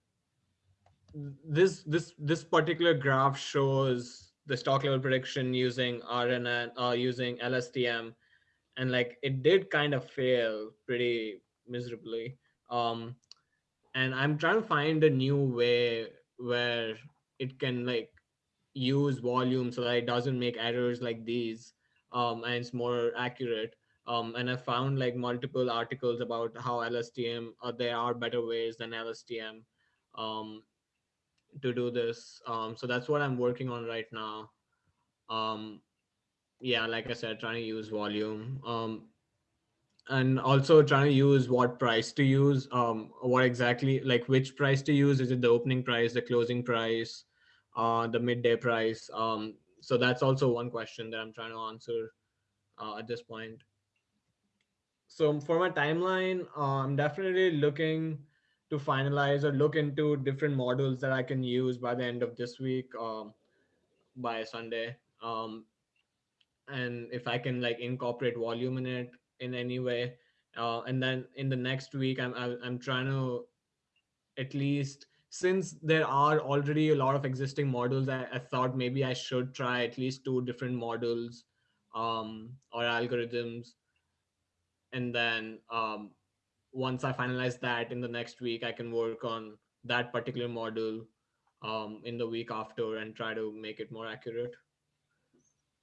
this this this particular graph shows the stock level prediction using RNN uh, using LSTM, and like it did kind of fail pretty miserably. Um, and i'm trying to find a new way where it can like use volume so that it doesn't make errors like these um, and it's more accurate um, and i found like multiple articles about how lstm uh, there are better ways than lstm um, to do this. Um, so that's what i'm working on right now. Um, yeah like i said trying to use volume. Um, and also trying to use what price to use um what exactly like which price to use. Is it the opening price the closing price uh the midday price? Um so that's also one question that i'm trying to answer uh, at this point. So for my timeline uh, i'm definitely looking to finalize or look into different models that i can use by the end of this week um by sunday. Um and if i can like incorporate volume in it in any way uh, and then in the next week I'm, I'm trying to at least since there are already a lot of existing models I, I thought maybe i should try at least two different models um, or algorithms. And then um, once i finalize that in the next week i can work on that particular model um, in the week after and try to make it more accurate.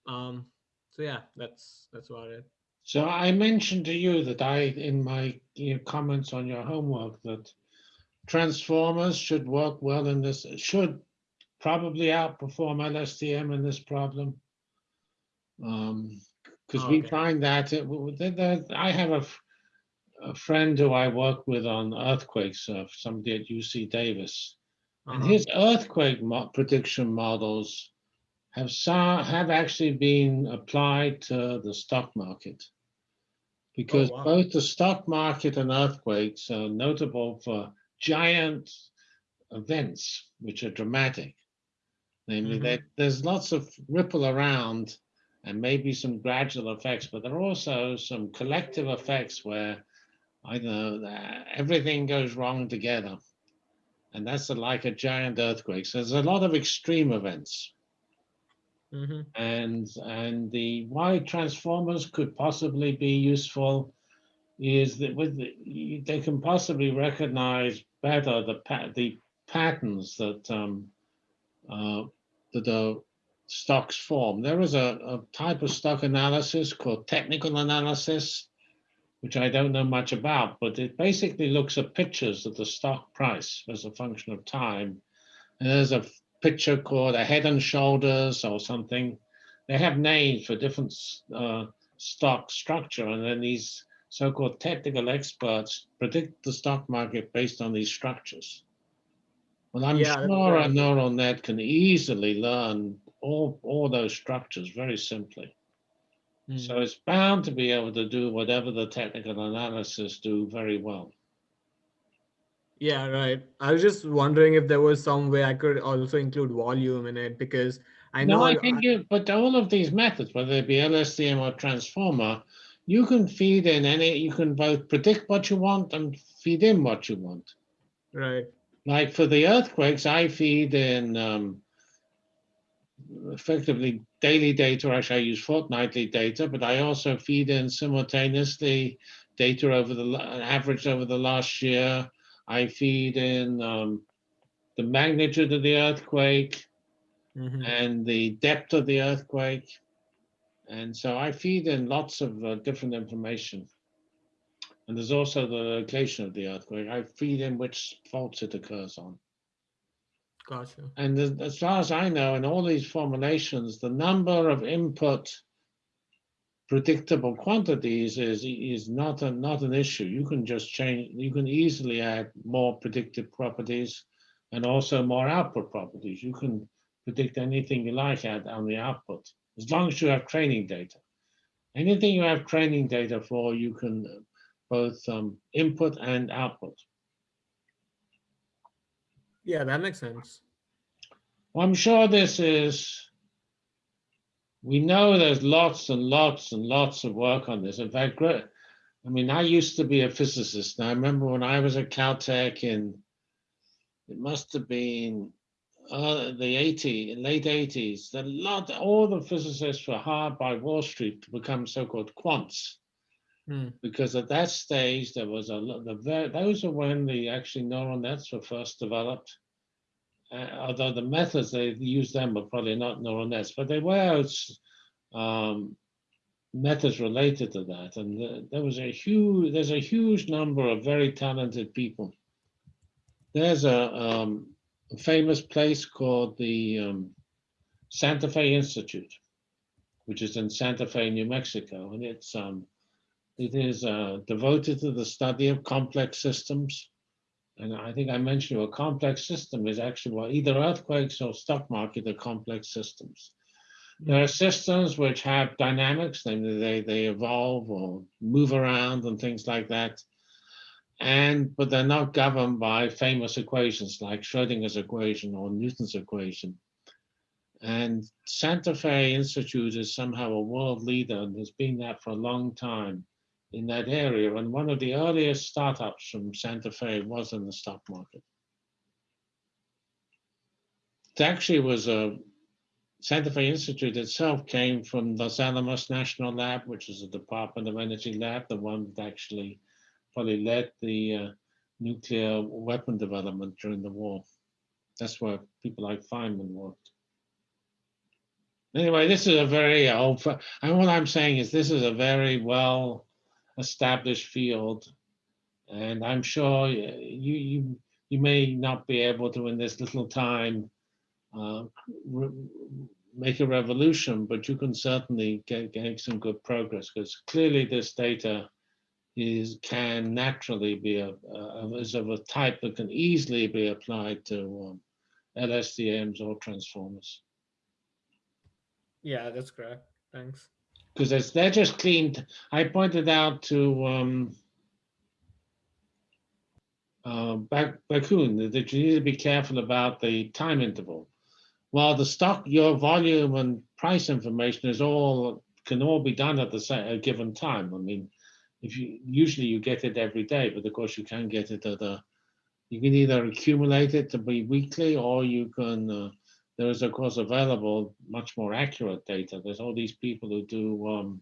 Um, so yeah that's that's about it.
So I mentioned to you that I, in my you know, comments on your homework, that transformers should work well in this, should probably outperform LSTM in this problem. Um, because we find that, it, w- that- that- I have a, a friend who I work with on earthquakes, uh, somebody at UC Davis. And
Uh-huh.
his earthquake mo- prediction models have sa- have actually been applied to the stock market because
wow.
both the stock market and earthquakes are notable for giant events which are dramatic. Namely,
Mhm.
that there's lots of ripple around and maybe some gradual effects, but there are also some collective effects where I don't know that everything goes wrong together. And that's a, like a giant earthquake. So there's a lot of extreme events.
Mhm.
And and the why transformers could possibly be useful is that with the, they can possibly recognize better the pa- the patterns that um, uh, that the stocks form. There is a, a type of stock analysis called technical analysis, which I don't know much about, but it basically looks at pictures of the stock price as a function of time. And there's a picture called a head and shoulders or something. They have names for different uh, stock structure, and then these so-called technical experts predict the stock market based on these structures. Well, I'm
Yeah,
sure a neural net can easily learn all, all those structures very simply. So
Mhm.
it's bound to be able to do whatever the technical analysis do very well.
Yeah, right. I was just wondering if there was some way I could also include volume in it because I know
No, I
I-
think you, but all of these methods, whether it be LSTM or transformer, you can feed in any, you can both predict what you want and feed in what you want.
right.
Like for the earthquakes, I feed in um, effectively daily data. Actually, I use fortnightly data, but I also feed in simultaneously data over the average over the last year. I feed in um, the magnitude of the earthquake
Mhm.
and the depth of the earthquake. And so I feed in lots of uh, different information. And there's also the location of the earthquake. I feed in which faults it occurs on.
Gotcha.
And as, far as I know, in all these formulations, the number of input predictable quantities is is not a, not an issue. You can just change. You can easily add more predictive properties, and also more output properties. You can predict anything you like at on the output, as long as you have training data. Anything you have training data for, you can uh, both um, input and output.
Yeah, that makes sense.
Well, I'm sure this is, we know there's lots and lots and lots of work on this. In fact, I mean, I used to be a physicist. And I remember when I was at Caltech in, it must have been uh, the 80, late 80s, a lot, all the physicists were hired by Wall Street to become so-called quants.
Hmm.
Because at that stage, there was a, the, those are when the actually neural nets were first developed uh, although the methods they used them were probably not neural nets, but they were um, methods related to that. And the, there was a huge, there's a huge number of very talented people. There's a, um, famous place called the um, Santa Fe Institute, which is in Santa Fe, New Mexico, and it's um, it is uh, devoted to the study of complex systems. And I think I mentioned a complex system is actually well, either earthquakes or stock market are complex systems. There are systems which have dynamics, namely they, they evolve or move around and things like that. And but they're not governed by famous equations like Schrodinger's equation or Newton's equation. And Santa Fe Institute is somehow a world leader and has been that for a long time in that area. And one of the earliest startups from Santa Fe was in the stock market. It actually was a Santa Fe Institute itself came from Los Alamos National Lab, which is a Department of Energy lab, the one that actually probably led the uh, nuclear weapon development during the war. That's where people like Feynman worked. Anyway, this is a very old, and what I'm saying is this is a very well established field. And I'm sure you, you, you may not be able to in this little time uh, make a revolution, but you can certainly get, some good progress because clearly this data is can naturally be a, a, is of a type that can easily be applied to um, LSTMs or transformers.
Yeah, that's correct. Thanks.
Because as they're just cleaned. I pointed out to um, uh, Bak- Bakun that you need to be careful about the time interval. While the stock, your volume and price information is all can all be done at the same a given time. I mean, if you usually you get it every day, but of course you can get it at a. You can either accumulate it to be weekly, or you can. Uh, there is of course available much more accurate data. There's all these people who do. Um,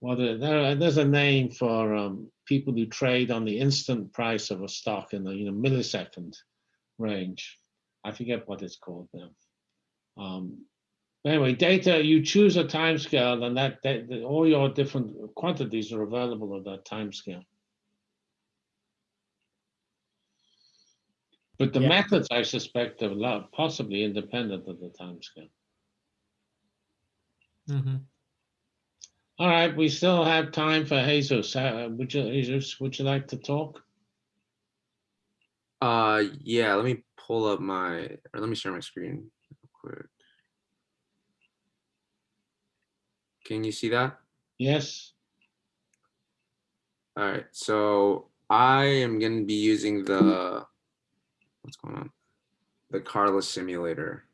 well, there, there- there's a name for um, people who trade on the instant price of a stock in the you know millisecond range. I forget what it's called now. Um, anyway, data, you choose a time scale and that, that, that all your different quantities are available at that time scale. But the
Yeah.
methods, I suspect, are lo- possibly independent of the time scale.
Mm-hmm.
All right, we still have time for Jesus. Uh, would you, Jesus, would you like to talk?
Uh, yeah, let me pull up my, or let me share my screen real quick. Can you see that?
Yes?
All right, so I am going to be using the, what's going on? The Carla simulator.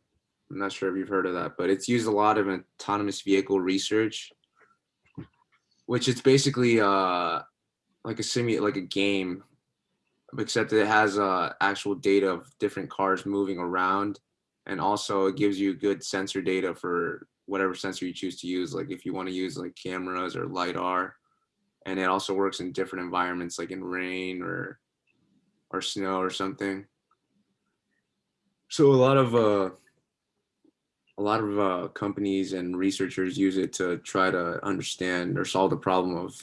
I'm not sure if you've heard of that, but it's used a lot in autonomous vehicle research, which it's basically uh, like a simu, like a game, except it has uh, actual data of different cars moving around. And also it gives you good sensor data for whatever sensor you choose to use. Like if you want to use like cameras or LiDAR, and it also works in different environments like in rain or or snow or something so a lot of uh a lot of uh companies and researchers use it to try to understand or solve the problem of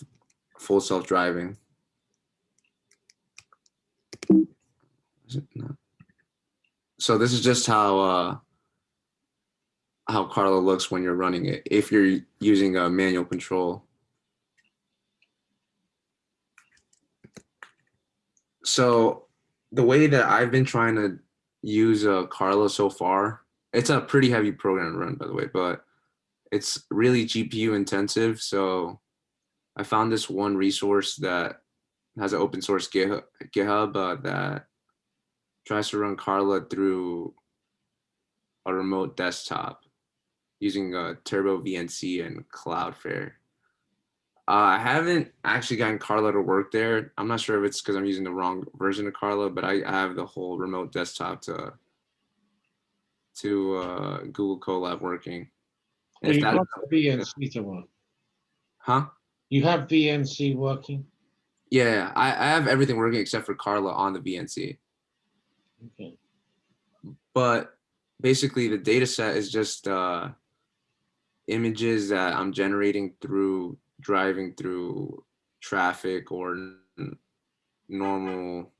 full self-driving. So this is just how uh how Carla looks when you're running it if you're using a manual control. So the way that I've been trying to use uh, Carla so far, it's a pretty heavy program to run, by the way, but it's really GPU intensive. So I found this one resource that has an open source GitHub, uh, that tries to run Carla through a remote desktop using uh, Turbo VNC and Cloudflare. Uh, I haven't actually gotten Carla to work there. I'm not sure if it's because I'm using the wrong version of Carla, but I, I have the whole remote desktop to to uh, Google Colab working.
You
that-
got VNC to work.
huh?
You have VNC working?
Yeah, I, I have everything working except for Carla on the VNC.
Okay.
But basically, the data set is just uh, images that I'm generating through driving through traffic or normal,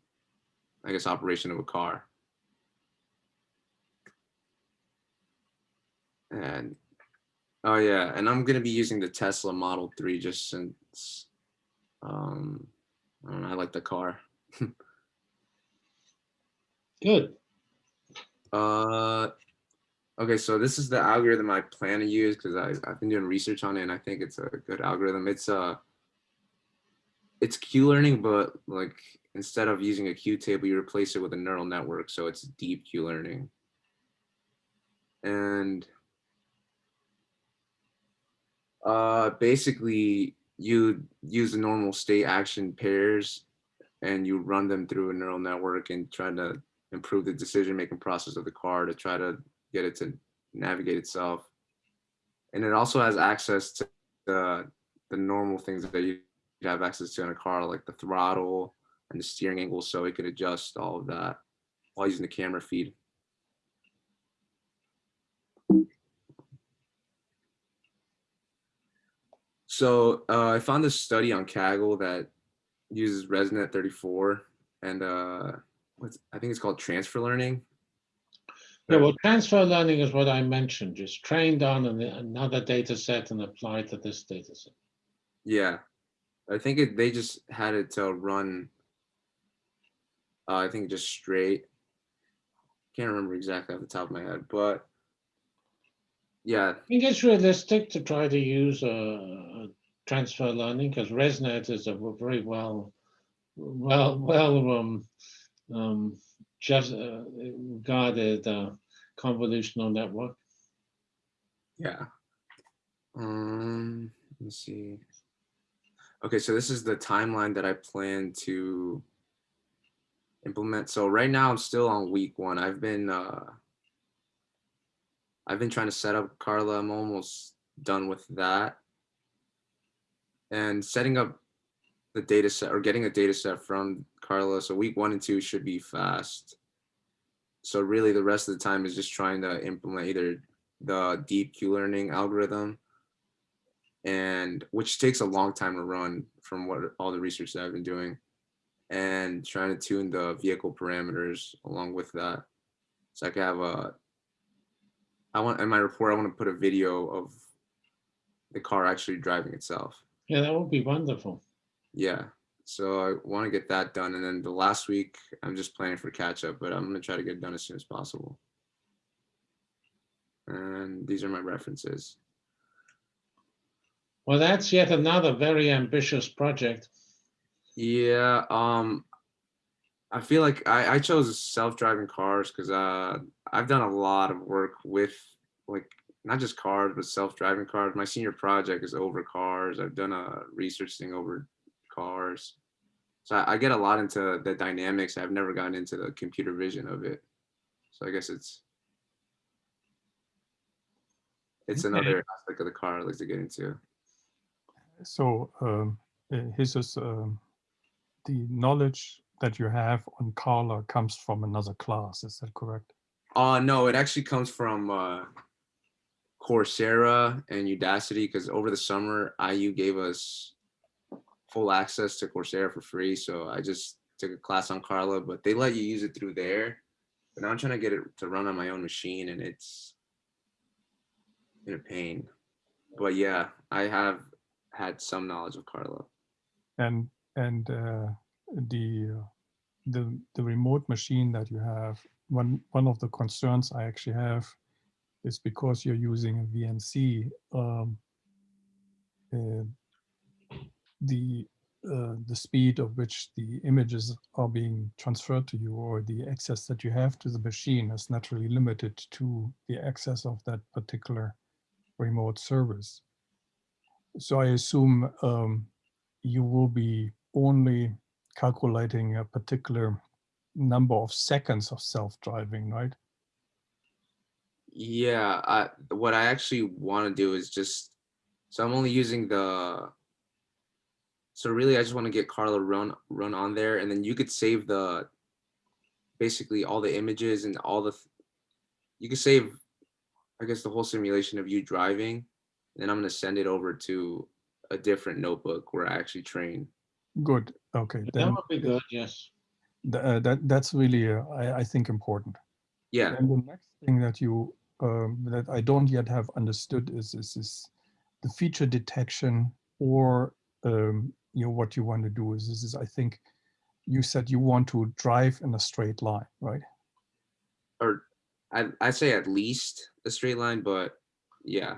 I guess, operation of a car. And oh yeah, and I'm gonna be using the Tesla Model 3 just since um, I don't know, I like the car.
Good.
Uh, okay, so this is the algorithm I plan to use because I've been doing research on it and I think it's a good algorithm. It's uh, it's Q learning, but like instead of using a Q table, you replace it with a neural network. So it's deep Q learning. And uh, basically you use the normal state action pairs and you run them through a neural network and try to improve the decision making process of the car to try to get it to navigate itself. And it also has access to the, the normal things that you have access to in a car, like the throttle and the steering angle, so it could adjust all of that while using the camera feed. So uh, I found this study on Kaggle that uses ResNet 34 and uh, what's, I think it's called transfer learning.
Yeah, well, transfer learning is what I mentioned, just trained on an- another data set and applied to this data set.
Yeah, I think it, they just had it to run. Uh, I think just straight. Can't remember exactly off the top of my head, but yeah,
I think it's realistic to try to use uh, transfer learning because ResNet is a very well, well, well um, um, just uh, regarded uh, convolutional network.
yeah. Um, let us see. Okay, so this is the timeline that I plan to implement. So right now I'm still on week one. I've been uh I've been trying to set up Carla. I'm almost done with that. And setting up the data set or getting a data set from Carla's. So week one and two should be fast. So really the rest of the time is just trying to implement either the deep Q learning algorithm and which takes a long time to run from what all the research that I've been doing and trying to tune the vehicle parameters along with that. So I can have a, I want, in my report, I want to put a video of the car actually driving itself.
Yeah, that would be wonderful.
Yeah. So I want to get that done. And then the last week, I'm just planning for catch up, but I'm going to try to get it done as soon as possible. And these are my references.
Well, that's yet another very ambitious project.
Yeah, um, I feel like I, I chose self-driving cars because uh, I've done a lot of work with like not just cars but self-driving cars. My senior project is over cars. I've done a research thing over cars, so I, I get a lot into the dynamics. I've never gotten into the computer vision of it, so I guess it's it's
Okay.
another aspect of the car I'd like to get into.
So um, uh, his is um, the knowledge that you have on Carla comes from another class. Is that correct?
Uh no, it actually comes from uh Coursera and Udacity because over the summer IU gave us full access to Coursera for free. So I just took a class on Carla, but they let you use it through there. But now I'm trying to get it to run on my own machine and it's been a pain. But yeah, I have had some knowledge of Carla.
And and uh, the the the remote machine that you have. One one of the concerns I actually have is because you're using a VNC. Um, uh, the uh, the speed of which the images are being transferred to you or the access that you have to the machine is naturally limited to the access of that particular remote service. So I assume um, you will be only calculating a particular number of seconds of self-driving, right?
Yeah, I, what I actually want to do is just, so I'm only using the, so really I just want to get Carla run run on there and then you could save the, basically all the images and all the, you could save, I guess the whole simulation of you driving. Then I'm going to send it over to a different notebook where I actually train.
Good. Okay.
That
Then
would be good, yes.
th- uh, that that's really uh, I, I think important.
Yeah,
And the next thing that you um, that I don't yet have understood is is, is the feature detection or um, you know what you want to do is this is I think you said you want to drive in a straight line, right?
or I, I'd say at least a straight line, but yeah,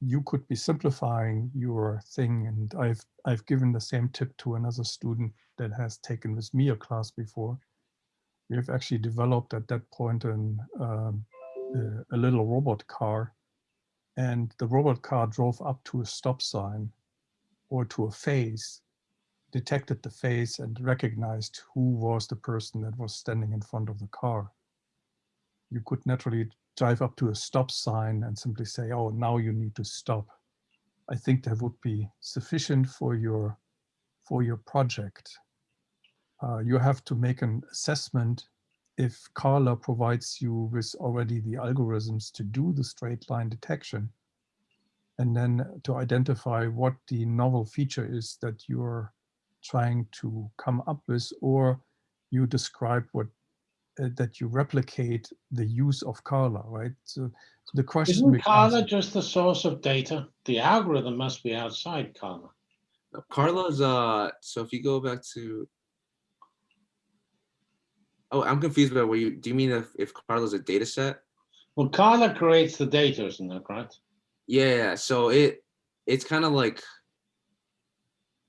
you could be simplifying your thing and I've I've given the same tip to another student that has taken with me a class before. We have actually developed at that point an, um, a, a little robot car and the robot car drove up to a stop sign or to a face, detected the face and recognized who was the person that was standing in front of the car. You could naturally drive up to a stop sign and simply say, oh, now you need to stop. I think that would be sufficient for your, for your project. Uh, you have to make an assessment if Carla provides you with already the algorithms to do the straight line detection and then to identify what the novel feature is that you're trying to come up with or you describe what uh, that you replicate the use of Carla, right? So, so the question
Isn't
becomes,
Carla just the source of data? The algorithm must be outside Carla.
No, Carla's uh so if you go back to Oh, I'm confused about what you do you mean if, if Carla's a data set?
Well, Carla creates the data, isn't that right?
Yeah, so it it's kind of like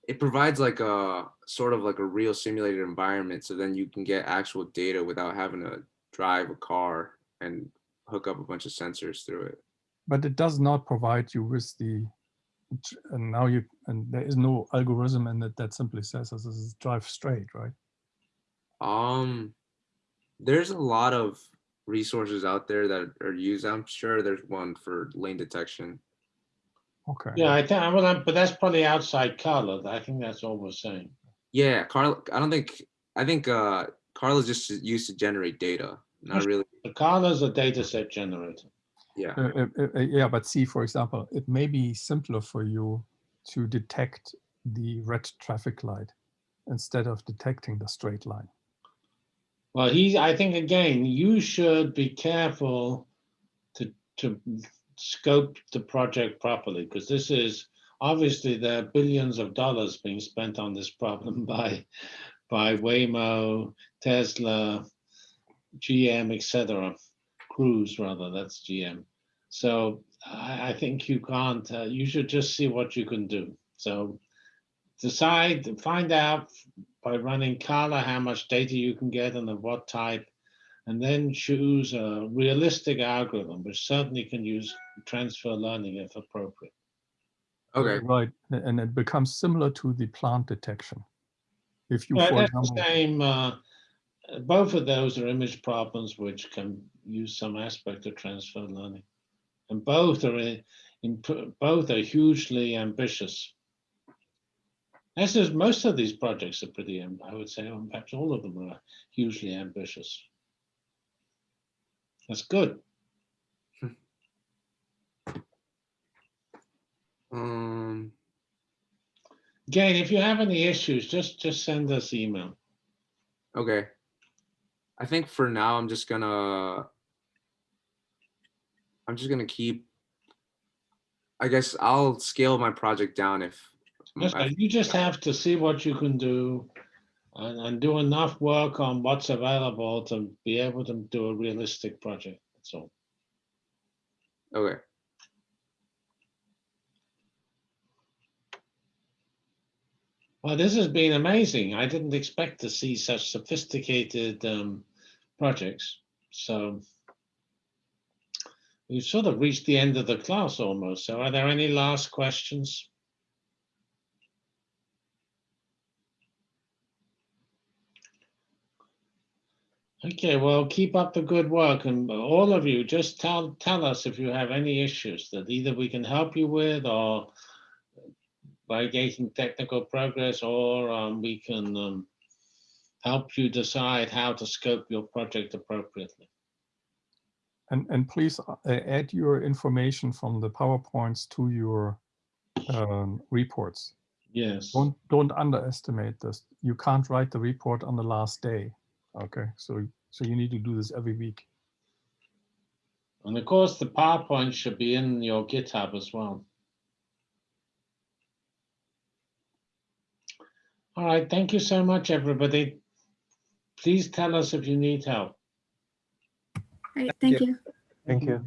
it provides like a sort of like a real simulated environment so then you can get actual data without having to drive a car and hook up a bunch of sensors through it.
But it does not provide you with the, and now you, and there is no algorithm in it that simply says this is drive straight, right?
Um there's a lot of resources out there that are used. I'm sure there's one for lane detection.
Okay.
Yeah, I think, well, but that's probably outside Carla. I think that's all we're saying.
Yeah, Carl I don't think I think uh Carla's just used to generate data, not really.
The Carla's a data set generator.
Yeah.
Uh, uh, uh, uh, yeah, but see, for example, it may be simpler for you to detect the red traffic light instead of detecting the straight line.
Well, he, I think again, you should be careful to, to scope the project properly, because this is, obviously there are billions of dollars being spent on this problem by, by Waymo, Tesla, GM, etc. Cruise rather, that's GM. So I, I think you can't, uh, you should just see what you can do. So decide, find out by running Carla how much data you can get and of what type, and then choose a realistic algorithm, which certainly can use transfer learning if appropriate.
Okay.
Right, and it becomes similar to the plant detection. If you,
Well,
for
that's the
example,
same, uh, uh, both of those are image problems which can use some aspect of transfer learning. And both are, in, in, both are hugely ambitious. As is, most of these projects are pretty, I would say, perhaps all of them are hugely ambitious. That's good.
Um
Again, if you have any issues, just, just send us email.
okay. I think for now I'm just gonna I'm just gonna keep I guess I'll scale my project down if I-
right. You just have to see what you can do and, and do enough work on what's available to be able to do a realistic project. So.
okay.
Well, this has been amazing. I didn't expect to see such sophisticated um, projects. So we've sort of reached the end of the class almost. So are there any last questions? Okay, well, keep up the good work and all of you, just tell, tell us if you have any issues that either we can help you with or by getting technical progress or um, we can um, help you decide how to scope your project appropriately.
and, and please uh, add your information from the PowerPoints to your um, reports.
Yes.
Don't, don't underestimate this. You can't write the report on the last day. Okay, so, so you need to do this every week.
And of course, the PowerPoint should be in your GitHub as well. All right, thank you so much, everybody. Please tell us if you need help.
Right, thank you.
Thank you.